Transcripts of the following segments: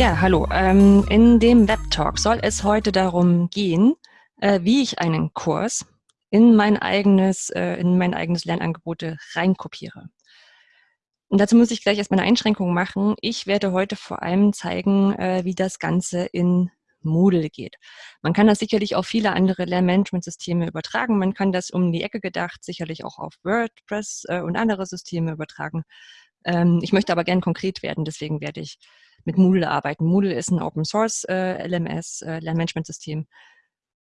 Ja, hallo. Ähm, in dem Webtalk soll es heute darum gehen, äh, wie ich einen Kurs in mein eigenes, äh, in mein eigenes Lernangebote reinkopiere. Und dazu muss ich gleich erstmal eine Einschränkung machen. Ich werde heute vor allem zeigen, äh, wie das Ganze in Moodle geht. Man kann das sicherlich auf viele andere Lernmanagementsysteme übertragen. Man kann das um die Ecke gedacht sicherlich auch auf WordPress äh, und andere Systeme übertragen. Ähm, ich möchte aber gern konkret werden, deswegen werde ich mit Moodle arbeiten. Moodle ist ein Open Source äh, LMS, äh, Lernmanagementsystem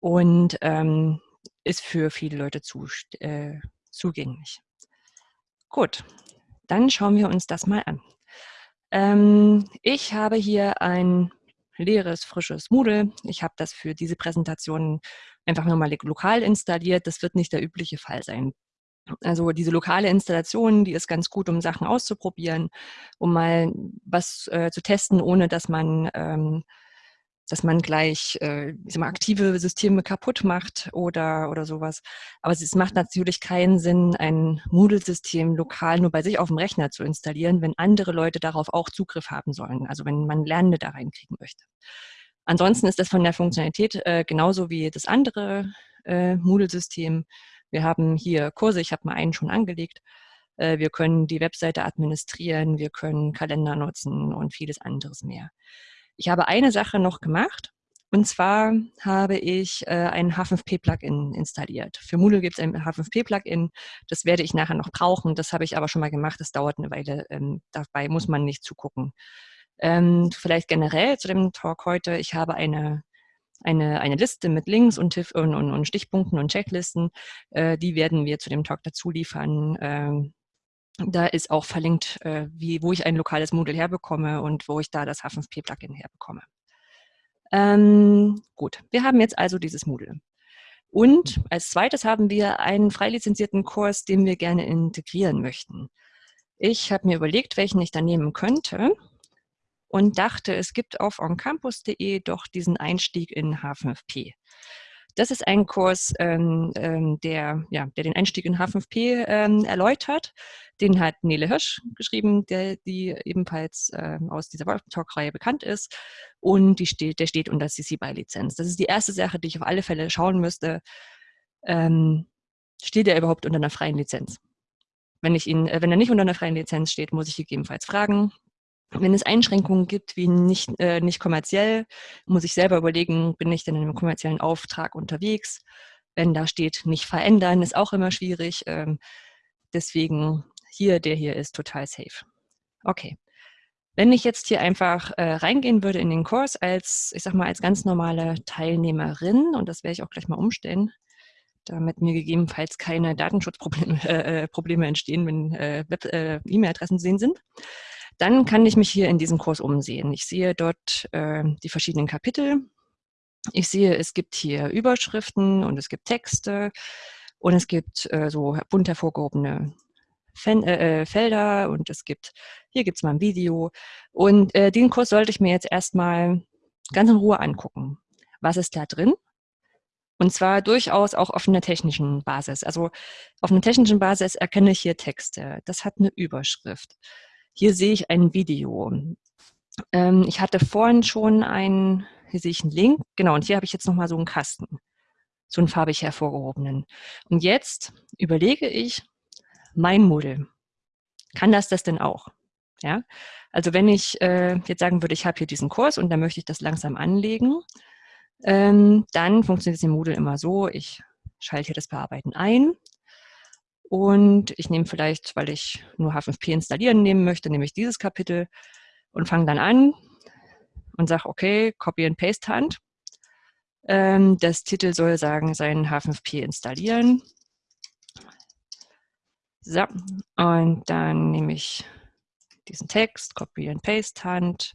und ähm, ist für viele Leute zu, äh, zugänglich. Gut, dann schauen wir uns das mal an. Ähm, ich habe hier ein leeres, frisches Moodle. Ich habe das für diese Präsentation einfach nur mal lokal installiert. Das wird nicht der übliche Fall sein. Also diese lokale Installation, die ist ganz gut, um Sachen auszuprobieren, um mal was äh, zu testen, ohne dass man, ähm, dass man gleich äh, mal, aktive Systeme kaputt macht oder, oder sowas. Aber es macht natürlich keinen Sinn, ein Moodle-System lokal nur bei sich auf dem Rechner zu installieren, wenn andere Leute darauf auch Zugriff haben sollen, also wenn man Lernende da reinkriegen möchte. Ansonsten ist das von der Funktionalität äh, genauso wie das andere äh, Moodle-System wir haben hier Kurse, ich habe mal einen schon angelegt. Äh, wir können die Webseite administrieren, wir können Kalender nutzen und vieles anderes mehr. Ich habe eine Sache noch gemacht. Und zwar habe ich äh, ein H5P-Plugin installiert. Für Moodle gibt es ein H5P-Plugin. Das werde ich nachher noch brauchen. Das habe ich aber schon mal gemacht. Das dauert eine Weile. Ähm, dabei muss man nicht zugucken. Ähm, vielleicht generell zu dem Talk heute. Ich habe eine eine, eine Liste mit Links und, und, und, Stichpunkten und Checklisten. Äh, die werden wir zu dem Talk dazu liefern. Ähm, da ist auch verlinkt, äh, wie, wo ich ein lokales Moodle herbekomme und wo ich da das H5P-Plugin herbekomme. Ähm, gut, wir haben jetzt also dieses Moodle. Und als zweites haben wir einen frei lizenzierten Kurs, den wir gerne integrieren möchten. Ich habe mir überlegt, welchen ich da nehmen könnte und dachte, es gibt auf oncampus.de doch diesen Einstieg in H5P. Das ist ein Kurs, ähm, ähm, der, ja, der den Einstieg in H5P ähm, erläutert. Den hat Nele Hirsch geschrieben, der, die ebenfalls äh, aus dieser Talk-Reihe bekannt ist. Und die steht, der steht unter CC BY-Lizenz. Das ist die erste Sache, die ich auf alle Fälle schauen müsste. Ähm, steht er überhaupt unter einer freien Lizenz? Wenn, ich ihn, äh, wenn er nicht unter einer freien Lizenz steht, muss ich gegebenenfalls fragen. Wenn es Einschränkungen gibt, wie nicht, äh, nicht kommerziell, muss ich selber überlegen, bin ich denn in einem kommerziellen Auftrag unterwegs? Wenn da steht, nicht verändern, ist auch immer schwierig. Ähm, deswegen hier, der hier ist total safe. Okay. Wenn ich jetzt hier einfach äh, reingehen würde in den Kurs als, ich sag mal, als ganz normale Teilnehmerin, und das werde ich auch gleich mal umstellen, damit mir gegebenenfalls keine Datenschutzprobleme äh, äh entstehen, wenn äh, äh, E-Mail-Adressen zu sehen sind, dann kann ich mich hier in diesem Kurs umsehen. Ich sehe dort äh, die verschiedenen Kapitel. Ich sehe, es gibt hier Überschriften und es gibt Texte und es gibt äh, so bunt hervorgehobene Fen äh, äh, Felder und es gibt, hier gibt es mal ein Video. Und äh, den Kurs sollte ich mir jetzt erstmal ganz in Ruhe angucken. Was ist da drin? Und zwar durchaus auch auf einer technischen Basis. Also auf einer technischen Basis erkenne ich hier Texte. Das hat eine Überschrift. Hier sehe ich ein Video. Ähm, ich hatte vorhin schon ein, hier sehe ich einen Link, genau, und hier habe ich jetzt nochmal so einen Kasten, so einen farbig hervorgehobenen. Und jetzt überlege ich, mein Moodle, kann das das denn auch? Ja, also wenn ich äh, jetzt sagen würde, ich habe hier diesen Kurs und dann möchte ich das langsam anlegen, ähm, dann funktioniert es im Moodle immer so, ich schalte hier das Bearbeiten ein, und ich nehme vielleicht, weil ich nur H5P installieren nehmen möchte, nehme ich dieses Kapitel und fange dann an und sage, okay, Copy and Paste Hand. Ähm, das Titel soll sagen, sein H5P installieren. So, und dann nehme ich diesen Text, Copy and Paste Hand,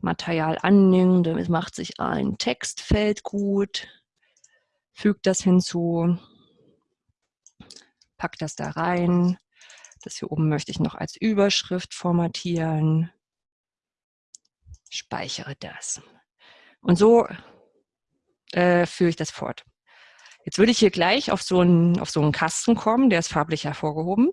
Material annehmen, damit macht sich ein Textfeld gut, fügt das hinzu, pack das da rein. Das hier oben möchte ich noch als Überschrift formatieren. Speichere das. Und so äh, führe ich das fort. Jetzt würde ich hier gleich auf so, einen, auf so einen Kasten kommen, der ist farblich hervorgehoben.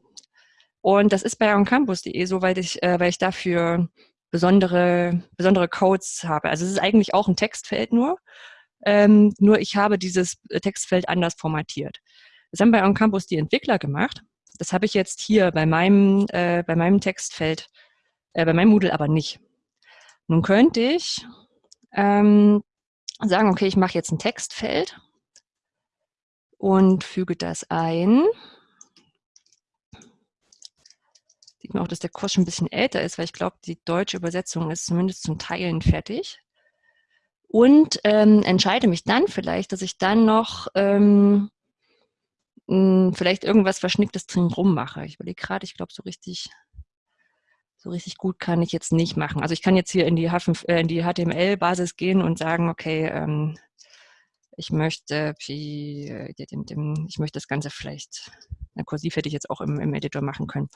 Und das ist bei oncampus.de so, weil ich, äh, weil ich dafür besondere, besondere Codes habe. Also es ist eigentlich auch ein Textfeld nur, ähm, nur ich habe dieses Textfeld anders formatiert. Das haben bei OnCampus die Entwickler gemacht. Das habe ich jetzt hier bei meinem, äh, bei meinem Textfeld, äh, bei meinem Moodle aber nicht. Nun könnte ich ähm, sagen, okay, ich mache jetzt ein Textfeld und füge das ein. Sieht man auch, dass der Kurs schon ein bisschen älter ist, weil ich glaube, die deutsche Übersetzung ist zumindest zum Teilen fertig. Und ähm, entscheide mich dann vielleicht, dass ich dann noch ähm, mh, vielleicht irgendwas Verschnicktes drin rum mache. Ich überlege gerade, ich glaube, so richtig so richtig gut kann ich jetzt nicht machen. Also ich kann jetzt hier in die, äh, die HTML-Basis gehen und sagen, okay, ähm, ich möchte, äh, ich möchte das Ganze vielleicht, na, kursiv hätte ich jetzt auch im, im Editor machen können.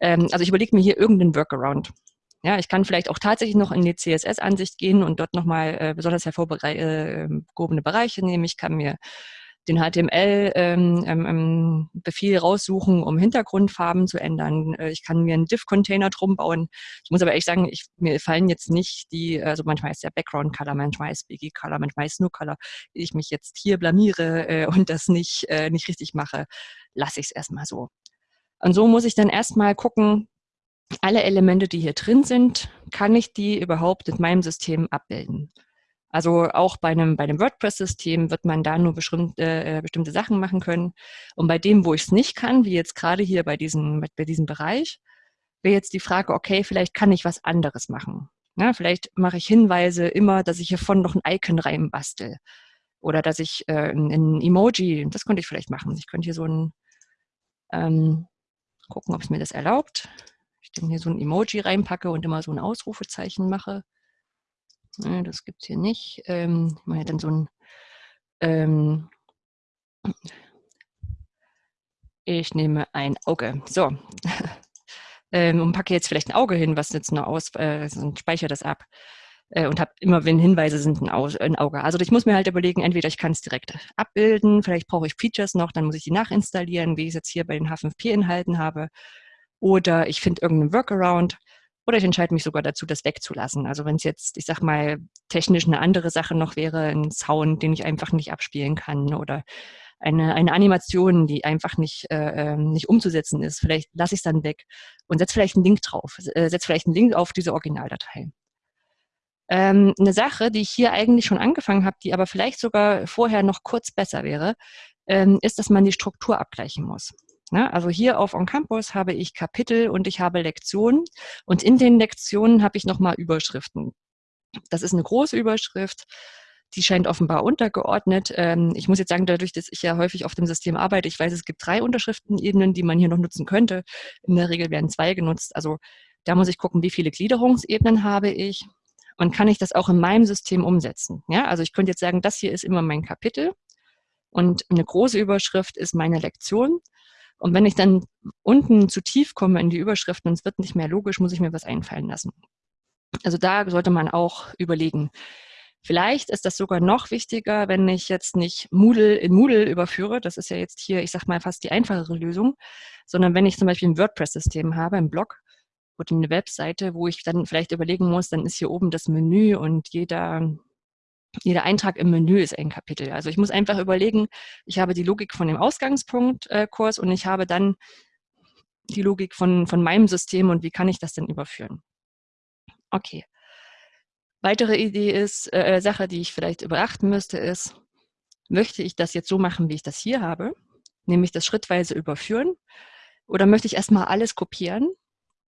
Ähm, also ich überlege mir hier irgendeinen Workaround. Ja, ich kann vielleicht auch tatsächlich noch in die CSS-Ansicht gehen und dort nochmal äh, besonders hervorgehobene Bereiche nehmen. Ich kann mir den HTML-Befehl ähm, ähm, ähm raussuchen, um Hintergrundfarben zu ändern. Äh, ich kann mir einen Div-Container drum bauen. Ich muss aber ehrlich sagen, ich, mir fallen jetzt nicht die, also manchmal ist der Background-Color, manchmal ist BG-Color, manchmal ist No-Color. Ich mich jetzt hier blamiere äh, und das nicht, äh, nicht richtig mache, lasse ich es erstmal so. Und so muss ich dann erstmal gucken, alle Elemente, die hier drin sind, kann ich die überhaupt in meinem System abbilden? Also auch bei einem, bei einem WordPress-System wird man da nur bestimmte, äh, bestimmte Sachen machen können. Und bei dem, wo ich es nicht kann, wie jetzt gerade hier bei, diesen, bei diesem Bereich, wäre jetzt die Frage, okay, vielleicht kann ich was anderes machen. Ja, vielleicht mache ich Hinweise immer, dass ich hiervon noch ein Icon reinbastel. Oder dass ich äh, ein, ein, Emoji, das könnte ich vielleicht machen. Ich könnte hier so ein, ähm, gucken, ob es mir das erlaubt. Ich dann hier so ein Emoji reinpacke und immer so ein Ausrufezeichen mache. Ne, das gibt es hier nicht. Ähm, ich mache dann so ein ähm, ich nehme ein Auge. So. ähm, und packe jetzt vielleicht ein Auge hin, was jetzt nur aus, äh, und speichere das ab. Äh, und habe immer, wenn Hinweise sind, ein, Au ein, Auge. Also ich muss mir halt überlegen, entweder ich kann es direkt abbilden, vielleicht brauche ich Features noch, dann muss ich die nachinstallieren, wie ich es jetzt hier bei den H5P-Inhalten habe. Oder ich finde irgendeinen Workaround. Oder ich entscheide mich sogar dazu, das wegzulassen. Also wenn es jetzt, ich sag mal, technisch eine andere Sache noch wäre, ein Sound, den ich einfach nicht abspielen kann oder eine, eine Animation, die einfach nicht, äh, ähm, nicht umzusetzen ist. Vielleicht lasse ich es dann weg und setze vielleicht einen Link drauf, äh, setze vielleicht einen Link auf diese Originaldatei. Ähm, eine Sache, die ich hier eigentlich schon angefangen habe, die aber vielleicht sogar vorher noch kurz besser wäre, ähm, ist, dass man die Struktur abgleichen muss. Ne? Also hier auf On Campus habe ich Kapitel und ich habe Lektionen und in den Lektionen habe ich nochmal Überschriften. Das ist eine große Überschrift, die scheint offenbar untergeordnet. Ähm, ich muss jetzt sagen, dadurch, dass ich ja häufig auf dem System arbeite, ich weiß, es gibt drei Unterschriftenebenen, die man hier noch nutzen könnte. In der Regel werden zwei genutzt. Also da muss ich gucken, wie viele Gliederungsebenen habe ich und kann ich das auch in meinem System umsetzen. Ja, also ich könnte jetzt sagen, das hier ist immer mein Kapitel und eine große Überschrift ist meine Lektion und wenn ich dann unten zu tief komme in die Überschriften und es wird nicht mehr logisch, muss ich mir was einfallen lassen. Also da sollte man auch überlegen. Vielleicht ist das sogar noch wichtiger, wenn ich jetzt nicht Moodle in Moodle überführe. Das ist ja jetzt hier, ich sag mal, fast die einfachere Lösung, sondern wenn ich zum Beispiel ein WordPress-System habe, ein Blog oder eine Webseite, wo ich dann vielleicht überlegen muss, dann ist hier oben das Menü und jeder jeder Eintrag im Menü ist ein Kapitel. Also ich muss einfach überlegen, ich habe die Logik von dem Ausgangspunkt-Kurs äh, und ich habe dann die Logik von, von meinem System und wie kann ich das denn überführen. Okay. Weitere Idee ist, äh, äh Sache, die ich vielleicht überachten müsste, ist, möchte ich das jetzt so machen, wie ich das hier habe, nämlich das schrittweise überführen, oder möchte ich erstmal alles kopieren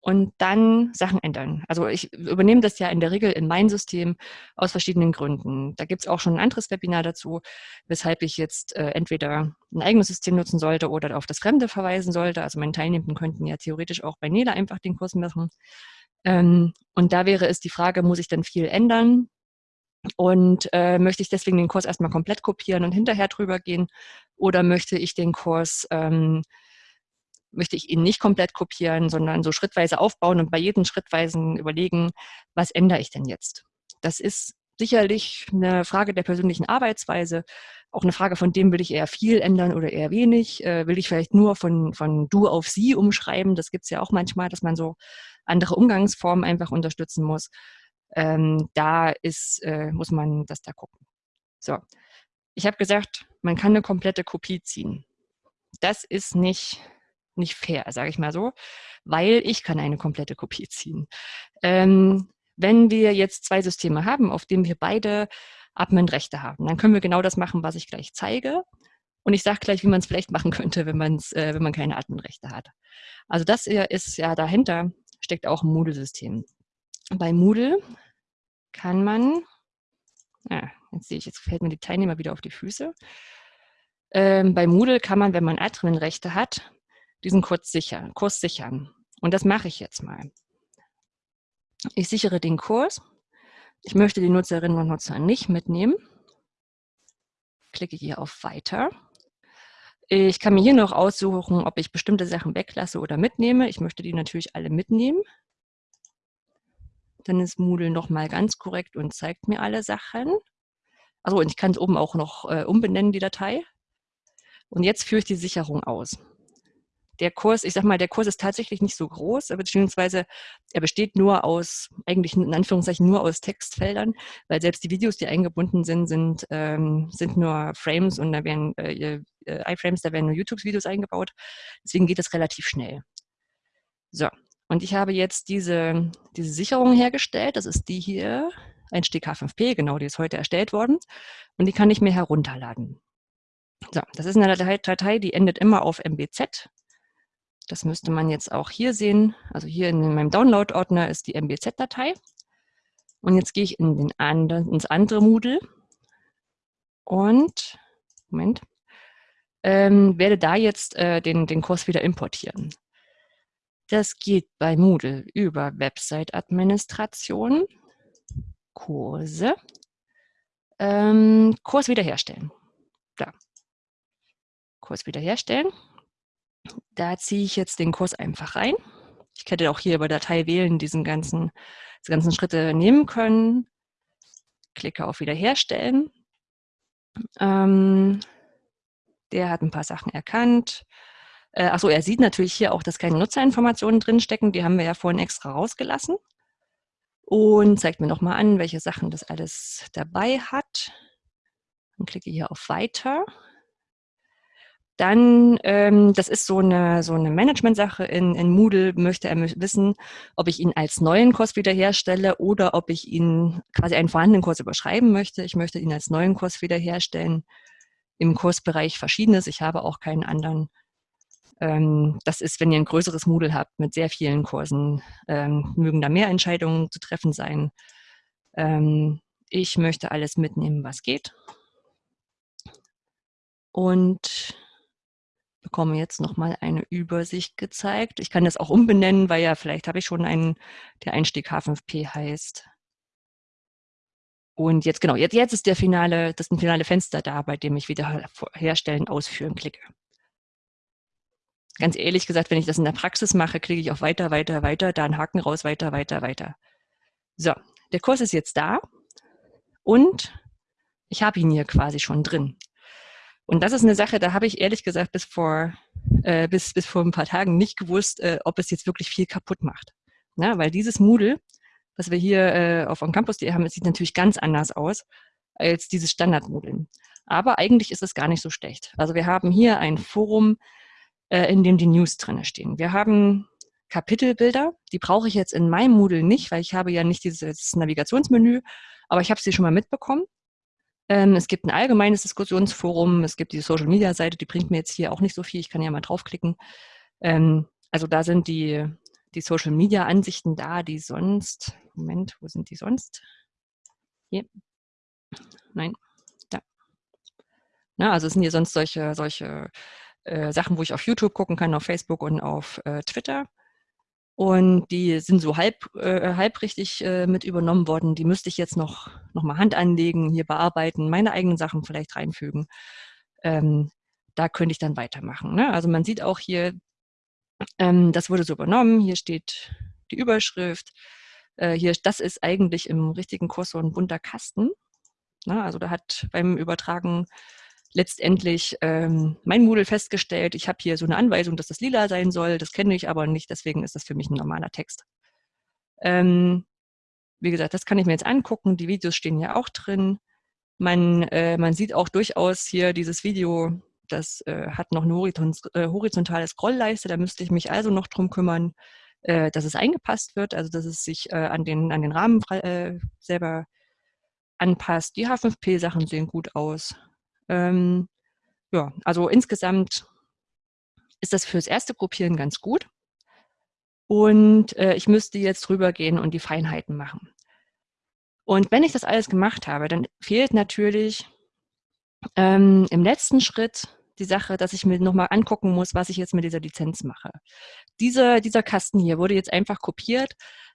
und dann Sachen ändern. Also ich übernehme das ja in der Regel in mein System aus verschiedenen Gründen. Da gibt es auch schon ein anderes Webinar dazu, weshalb ich jetzt äh, entweder ein eigenes System nutzen sollte oder auf das Fremde verweisen sollte. Also meine Teilnehmenden könnten ja theoretisch auch bei Nela einfach den Kurs machen. Ähm, und da wäre es die Frage, muss ich denn viel ändern? Und äh, möchte ich deswegen den Kurs erstmal komplett kopieren und hinterher drüber gehen? Oder möchte ich den Kurs ähm, möchte ich ihn nicht komplett kopieren, sondern so schrittweise aufbauen und bei jedem schrittweisen überlegen, was ändere ich denn jetzt? Das ist sicherlich eine Frage der persönlichen Arbeitsweise, auch eine Frage von dem, will ich eher viel ändern oder eher wenig? Äh, will ich vielleicht nur von, von du auf sie umschreiben? Das gibt es ja auch manchmal, dass man so andere Umgangsformen einfach unterstützen muss. Ähm, da ist, äh, muss man das da gucken. So, ich habe gesagt, man kann eine komplette Kopie ziehen. Das ist nicht, nicht fair, sage ich mal so, weil ich kann eine komplette Kopie ziehen. Ähm, wenn wir jetzt zwei Systeme haben, auf denen wir beide Admin-Rechte haben, dann können wir genau das machen, was ich gleich zeige. Und ich sage gleich, wie man es vielleicht machen könnte, wenn, man's, äh, wenn man keine Admin-Rechte hat. Also das ist ja dahinter, steckt auch ein Moodle-System. Bei Moodle kann man, ja, jetzt sehe ich, jetzt fällt mir die Teilnehmer wieder auf die Füße. Ähm, bei Moodle kann man, wenn man Admin-Rechte hat, diesen Kurs sichern, Kurs sichern. Und das mache ich jetzt mal. Ich sichere den Kurs. Ich möchte die Nutzerinnen und Nutzer nicht mitnehmen. Klicke hier auf Weiter. Ich kann mir hier noch aussuchen, ob ich bestimmte Sachen weglasse oder mitnehme. Ich möchte die natürlich alle mitnehmen. Dann ist Moodle nochmal ganz korrekt und zeigt mir alle Sachen. Also und ich kann es oben auch noch äh, umbenennen, die Datei. Und jetzt führe ich die Sicherung aus der Kurs, ich sag mal, der Kurs ist tatsächlich nicht so groß, beziehungsweise er besteht nur aus, eigentlich in Anführungszeichen nur aus Textfeldern, weil selbst die Videos, die eingebunden sind, sind, ähm, sind nur Frames und da werden äh, äh, iFrames, da werden nur YouTube-Videos eingebaut. Deswegen geht es relativ schnell. So, und ich habe jetzt diese, diese Sicherung hergestellt. Das ist die hier, ein H5P, genau, die ist heute erstellt worden. Und die kann ich mir herunterladen. So, das ist eine Datei, die endet immer auf MBZ. Das müsste man jetzt auch hier sehen. Also hier in meinem Download-Ordner ist die MBZ-Datei. Und jetzt gehe ich in den anderen, ins andere Moodle und Moment, ähm, werde da jetzt äh, den, den Kurs wieder importieren. Das geht bei Moodle über Website-Administration, Kurse, ähm, Kurs wiederherstellen. Da. Kurs wiederherstellen. Da ziehe ich jetzt den Kurs einfach rein. Ich hätte auch hier über Datei wählen diesen ganzen, diese ganzen Schritte nehmen können. Klicke auf Wiederherstellen. Ähm, der hat ein paar Sachen erkannt. Äh, achso, er sieht natürlich hier auch, dass keine Nutzerinformationen drinstecken. Die haben wir ja vorhin extra rausgelassen. Und zeigt mir nochmal an, welche Sachen das alles dabei hat. Dann klicke hier auf Weiter. Dann, ähm, das ist so eine, so eine Management-Sache in, in Moodle, möchte er wissen, ob ich ihn als neuen Kurs wiederherstelle oder ob ich ihn quasi einen vorhandenen Kurs überschreiben möchte. Ich möchte ihn als neuen Kurs wiederherstellen. Im Kursbereich Verschiedenes. Ich habe auch keinen anderen. Ähm, das ist, wenn ihr ein größeres Moodle habt mit sehr vielen Kursen, ähm, mögen da mehr Entscheidungen zu treffen sein. Ähm, ich möchte alles mitnehmen, was geht. Und bekomme jetzt nochmal eine Übersicht gezeigt. Ich kann das auch umbenennen, weil ja vielleicht habe ich schon einen, der Einstieg H5P heißt. Und jetzt, genau, jetzt, jetzt ist der finale, das ein finale Fenster da, bei dem ich wieder herstellen, ausführen klicke. Ganz ehrlich gesagt, wenn ich das in der Praxis mache, klicke ich auf weiter, weiter, weiter, da einen Haken raus, weiter, weiter, weiter. So, der Kurs ist jetzt da und ich habe ihn hier quasi schon drin. Und das ist eine Sache, da habe ich ehrlich gesagt bis vor, äh, bis, bis vor ein paar Tagen nicht gewusst, äh, ob es jetzt wirklich viel kaputt macht. Na, weil dieses Moodle, was wir hier äh, auf OnCampus.de haben, sieht natürlich ganz anders aus als dieses Standard-Moodle. Aber eigentlich ist es gar nicht so schlecht. Also wir haben hier ein Forum, äh, in dem die News drinne stehen. Wir haben Kapitelbilder, die brauche ich jetzt in meinem Moodle nicht, weil ich habe ja nicht dieses Navigationsmenü, aber ich habe sie schon mal mitbekommen. Ähm, es gibt ein allgemeines Diskussionsforum, es gibt die Social-Media-Seite, die bringt mir jetzt hier auch nicht so viel, ich kann ja mal draufklicken. Ähm, also da sind die, die Social-Media-Ansichten da, die sonst, Moment, wo sind die sonst? Hier. Nein, da. Na, also es sind hier sonst solche, solche äh, Sachen, wo ich auf YouTube gucken kann, auf Facebook und auf äh, Twitter. Und die sind so halb, äh, halbrichtig äh, mit übernommen worden. Die müsste ich jetzt noch, noch mal Hand anlegen, hier bearbeiten, meine eigenen Sachen vielleicht reinfügen. Ähm, da könnte ich dann weitermachen. Ne? Also man sieht auch hier, ähm, das wurde so übernommen. Hier steht die Überschrift. Äh, hier, das ist eigentlich im richtigen Kurs so ein bunter Kasten. Ne? Also da hat beim Übertragen letztendlich ähm, mein Moodle festgestellt, ich habe hier so eine Anweisung, dass das lila sein soll, das kenne ich aber nicht, deswegen ist das für mich ein normaler Text. Ähm, wie gesagt, das kann ich mir jetzt angucken, die Videos stehen ja auch drin. Man, äh, man sieht auch durchaus hier dieses Video, das äh, hat noch eine äh, horizontale Scrollleiste, da müsste ich mich also noch drum kümmern, äh, dass es eingepasst wird, also dass es sich äh, an, den, an den Rahmen selber anpasst. Die H5P-Sachen sehen gut aus. Ähm, ja, also insgesamt ist das fürs erste Gruppieren ganz gut. Und äh, ich müsste jetzt rübergehen und die Feinheiten machen. Und wenn ich das alles gemacht habe, dann fehlt natürlich ähm, im letzten Schritt die Sache, dass ich mir nochmal angucken muss, was ich jetzt mit dieser Lizenz mache. Diese, dieser Kasten hier wurde jetzt einfach kopiert,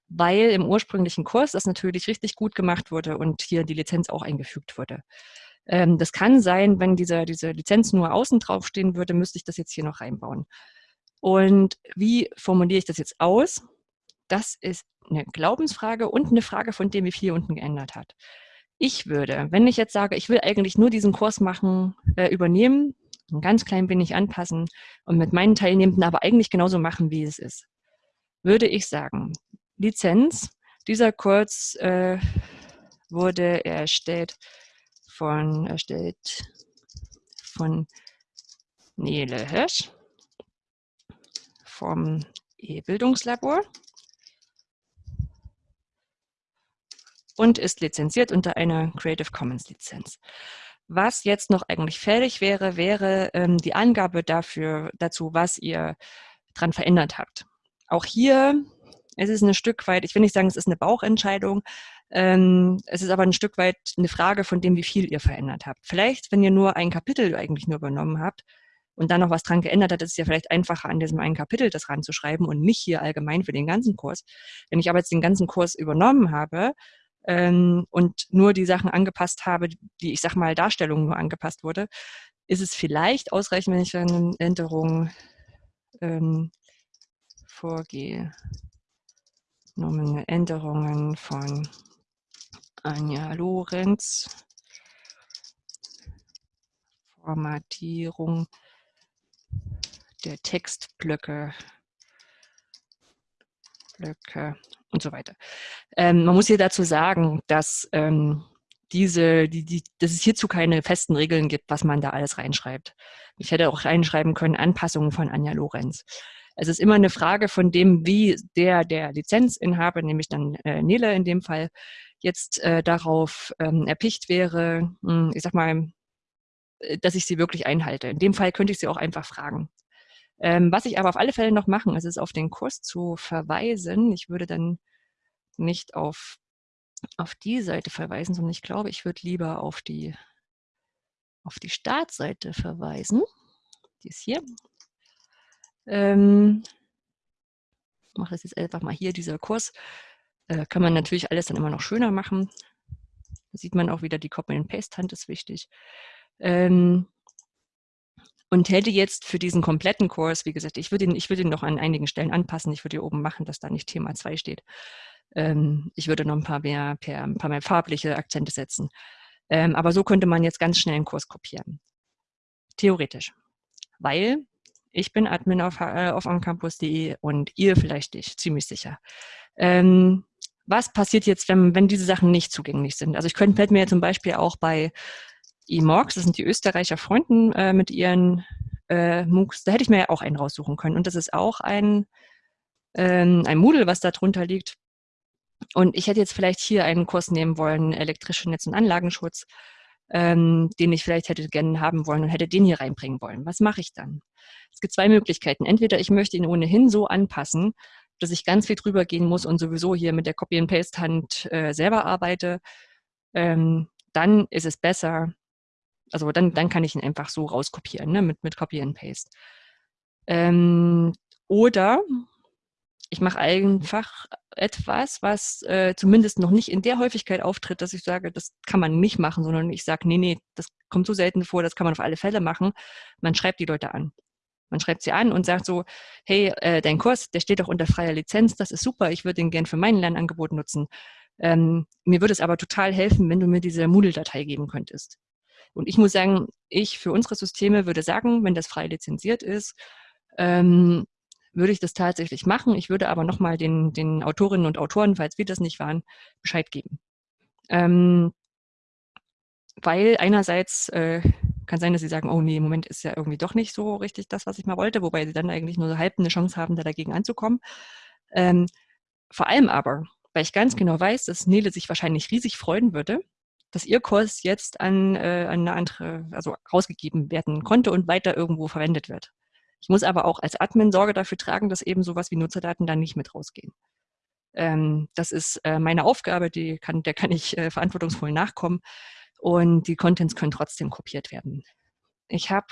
weil im ursprünglichen Kurs das natürlich richtig gut gemacht wurde und hier die Lizenz auch eingefügt wurde. Ähm, das kann sein, wenn diese, diese Lizenz nur außen drauf stehen würde, müsste ich das jetzt hier noch reinbauen. Und wie formuliere ich das jetzt aus? Das ist eine Glaubensfrage und eine Frage von dem, wie viel hier unten geändert hat. Ich würde, wenn ich jetzt sage, ich will eigentlich nur diesen Kurs machen, äh, übernehmen, ein ganz klein wenig anpassen und mit meinen Teilnehmenden aber eigentlich genauso machen, wie es ist, würde ich sagen, Lizenz, dieser Kurs äh, wurde erstellt von, erstellt von Nele Hirsch vom E-Bildungslabor und ist lizenziert unter einer Creative Commons Lizenz. Was jetzt noch eigentlich fällig wäre, wäre ähm, die Angabe dafür, dazu, was ihr dran verändert habt. Auch hier ist es ein Stück weit, ich will nicht sagen, es ist eine Bauchentscheidung, es ist aber ein Stück weit eine Frage von dem, wie viel ihr verändert habt. Vielleicht, wenn ihr nur ein Kapitel eigentlich nur übernommen habt, und dann noch was dran geändert hat, ist es ja vielleicht einfacher, an diesem einen Kapitel das ranzuschreiben und nicht hier allgemein für den ganzen Kurs. Wenn ich aber jetzt den ganzen Kurs übernommen habe ähm, und nur die Sachen angepasst habe, die, ich sag mal, Darstellung nur angepasst wurde, ist es vielleicht ausreichend, wenn ich dann Änderungen ähm, vorgehe. Änderungen von Anja Lorenz. Formatierung der Textblöcke Blöcke und so weiter. Ähm, man muss hier dazu sagen, dass ähm, diese, die, die, dass es hierzu keine festen Regeln gibt, was man da alles reinschreibt. Ich hätte auch reinschreiben können, Anpassungen von Anja Lorenz. Es ist immer eine Frage von dem, wie der, der Lizenzinhaber, nämlich dann äh, Nele in dem Fall, jetzt äh, darauf ähm, erpicht wäre, mh, hm, ich sag mal, äh, dass ich sie wirklich einhalte. In dem Fall könnte ich sie auch einfach fragen. Ähm, was ich aber auf alle Fälle noch machen, ist es auf den Kurs zu verweisen. Ich würde dann nicht auf, auf die Seite verweisen, sondern ich glaube, ich würde lieber auf die, auf die Startseite verweisen. Die ist hier. Ähm, ich mache das jetzt einfach mal hier, dieser Kurs. Äh, kann man natürlich alles dann immer noch schöner machen. Da sieht man auch wieder, die Copy-and-Paste-Hand ist wichtig. Ähm, und hätte jetzt für diesen kompletten Kurs, wie gesagt, ich würde ihn, ich ihn noch an einigen Stellen anpassen. Ich würde hier oben machen, dass da nicht Thema 2 steht. Ähm, ich würde noch ein paar mehr, per, ein paar mehr farbliche Akzente setzen. Ähm, aber so könnte man jetzt ganz schnell einen Kurs kopieren. Theoretisch. Weil ich bin Admin auf, äh, auf amcampus.de und ihr vielleicht nicht, ziemlich sicher. Ähm, was passiert jetzt, wenn, wenn diese Sachen nicht zugänglich sind? Also ich könnte, mir zum Beispiel auch bei E-Morgs, das sind die Österreicher Freunden äh, mit ihren äh, MOOCs, da hätte ich mir ja auch einen raussuchen können. Und das ist auch ein, ähm, ein Moodle, was da drunter liegt. Und ich hätte jetzt vielleicht hier einen Kurs nehmen wollen, elektrische Netz- und Anlagenschutz, ähm, den ich vielleicht hätte gerne haben wollen und hätte den hier reinbringen wollen. Was mache ich dann? Es gibt zwei Möglichkeiten. Entweder ich möchte ihn ohnehin so anpassen, dass ich ganz viel drüber gehen muss und sowieso hier mit der Copy-and-Paste-Hand äh, selber arbeite. Ähm, dann ist es besser, also dann, dann kann ich ihn einfach so rauskopieren, ne, mit, mit Copy and Paste. Ähm, oder ich mache einfach etwas, was äh, zumindest noch nicht in der Häufigkeit auftritt, dass ich sage, das kann man nicht machen, sondern ich sage, nee, nee, das kommt so selten vor, das kann man auf alle Fälle machen. Man schreibt die Leute an. Man schreibt sie an und sagt so, hey, äh, dein Kurs, der steht doch unter freier Lizenz, das ist super, ich würde den gern für mein Lernangebot nutzen. Ähm, mir würde es aber total helfen, wenn du mir diese Moodle-Datei geben könntest. Und ich muss sagen, ich für unsere Systeme würde sagen, wenn das frei lizenziert ist, ähm, würde ich das tatsächlich machen. Ich würde aber nochmal den, den Autorinnen und Autoren, falls wir das nicht waren, Bescheid geben. Ähm, weil einerseits äh, kann sein, dass sie sagen, oh nee, im Moment ist ja irgendwie doch nicht so richtig das, was ich mal wollte, wobei sie dann eigentlich nur so halb eine Chance haben, da dagegen anzukommen. Ähm, vor allem aber, weil ich ganz genau weiß, dass Nele sich wahrscheinlich riesig freuen würde, dass ihr Kurs jetzt an, äh, an eine andere, also rausgegeben werden konnte und weiter irgendwo verwendet wird. Ich muss aber auch als Admin Sorge dafür tragen, dass eben sowas wie Nutzerdaten dann nicht mit rausgehen. Ähm, das ist äh, meine Aufgabe, die kann, der kann ich äh, verantwortungsvoll nachkommen und die Contents können trotzdem kopiert werden. Ich habe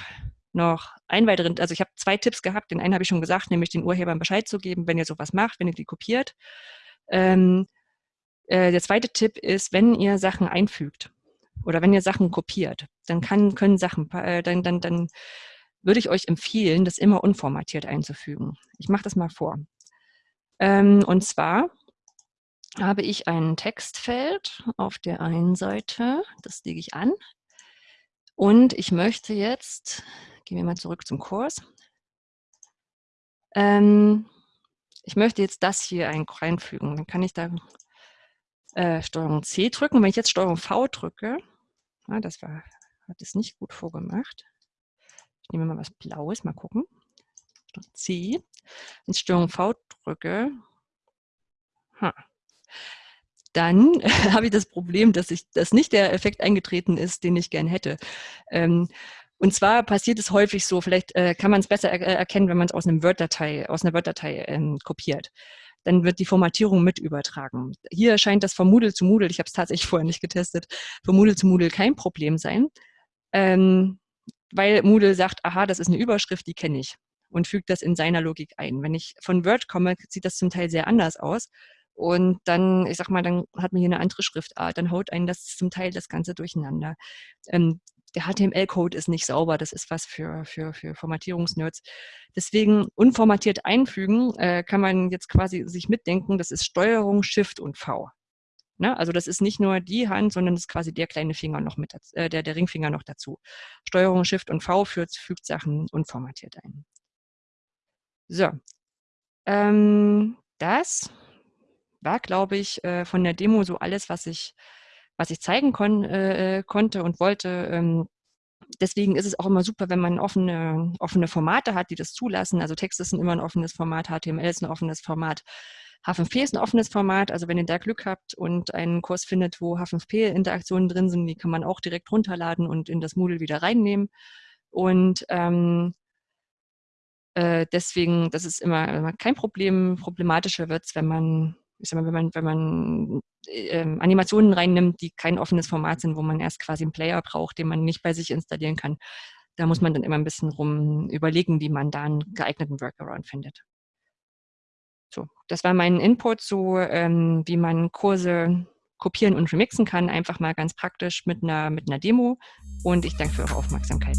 noch einen weiteren, also ich habe zwei Tipps gehabt. Den einen habe ich schon gesagt, nämlich den Urhebern Bescheid zu geben, wenn ihr sowas macht, wenn ihr die kopiert. Ähm, äh, der zweite Tipp ist, wenn ihr Sachen einfügt oder wenn ihr Sachen kopiert, dann kann, können Sachen, äh, dann, dann, dann würde ich euch empfehlen, das immer unformatiert einzufügen. Ich mache das mal vor. Ähm, und zwar habe ich ein Textfeld auf der einen Seite, das lege ich an. Und ich möchte jetzt, gehen wir mal zurück zum Kurs, ähm, ich möchte jetzt das hier einfügen. Dann kann ich da äh, Steuerung C drücken. Wenn ich jetzt Steuerung V drücke, ah, das war, hat es nicht gut vorgemacht. Ich nehme mal was Blaues, mal gucken. C. Wenn ich Steuerung V drücke, ha, dann habe ich das Problem, dass, ich, dass nicht der Effekt eingetreten ist, den ich gern hätte. Ähm, und zwar passiert es häufig so, vielleicht äh, kann man es besser er erkennen, wenn man es aus einem Word-Datei, aus einer Word-Datei ähm, kopiert dann wird die Formatierung mit übertragen. Hier scheint das von Moodle zu Moodle, ich habe es tatsächlich vorher nicht getestet, von Moodle zu Moodle kein Problem sein, ähm, weil Moodle sagt, aha, das ist eine Überschrift, die kenne ich und fügt das in seiner Logik ein. Wenn ich von Word komme, sieht das zum Teil sehr anders aus. Und dann, ich sag mal, dann hat man hier eine andere Schriftart, dann haut einen das zum Teil das Ganze durcheinander. Ähm, der HTML-Code ist nicht sauber, das ist was für, für, für Formatierungsnerds. Deswegen unformatiert einfügen äh, kann man jetzt quasi sich mitdenken, das ist Steuerung, Shift und V. Ne? Also das ist nicht nur die Hand, sondern das ist quasi der kleine Finger noch mit, äh, der, der Ringfinger noch dazu. Steuerung, Shift und V fügt, fügt Sachen unformatiert ein. So, ähm, das war, glaube ich, äh, von der Demo so alles, was ich was ich zeigen kon äh, äh, konnte und wollte. Ähm, deswegen ist es auch immer super, wenn man offene, offene Formate hat, die das zulassen. Also Texte sind immer ein offenes Format, HTML ist ein offenes Format. H5P ist ein offenes Format, also wenn ihr da Glück habt und einen Kurs findet, wo H5P-Interaktionen drin sind, die kann man auch direkt runterladen und in das Moodle wieder reinnehmen. Und ähm, äh, deswegen, das ist immer kein Problem. Problematischer wird es, wenn man ich sag mal, wenn man, wenn man äh, Animationen reinnimmt, die kein offenes Format sind, wo man erst quasi einen Player braucht, den man nicht bei sich installieren kann, da muss man dann immer ein bisschen rum überlegen, wie man da einen geeigneten Workaround findet. So, das war mein Input zu, ähm, wie man Kurse kopieren und remixen kann, einfach mal ganz praktisch mit einer, mit einer Demo. Und ich danke für eure Aufmerksamkeit.